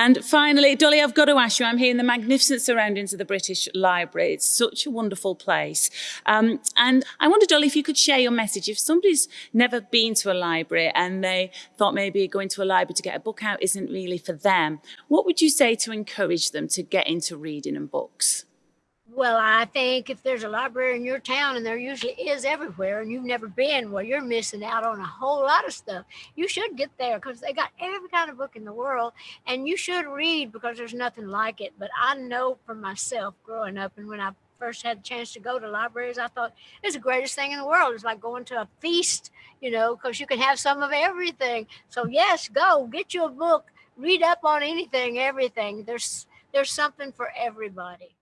And finally, Dolly, I've got to ask you, I'm here in the magnificent surroundings of the British Library. It's such a wonderful place. Um, and I wonder, Dolly, if you could share your message. If somebody's never been to a library and they thought maybe going to a library to get a book out isn't really for them, what would you say to encourage them to get into reading and books? Well, I think if there's a library in your town, and there usually is everywhere, and you've never been, well, you're missing out on a whole lot of stuff. You should get there because they got every kind of book in the world, and you should read because there's nothing like it. But I know for myself growing up, and when I first had a chance to go to libraries, I thought it's the greatest thing in the world. It's like going to a feast, you know, because you can have some of everything. So yes, go get you a book, read up on anything, everything. There's there's something for everybody.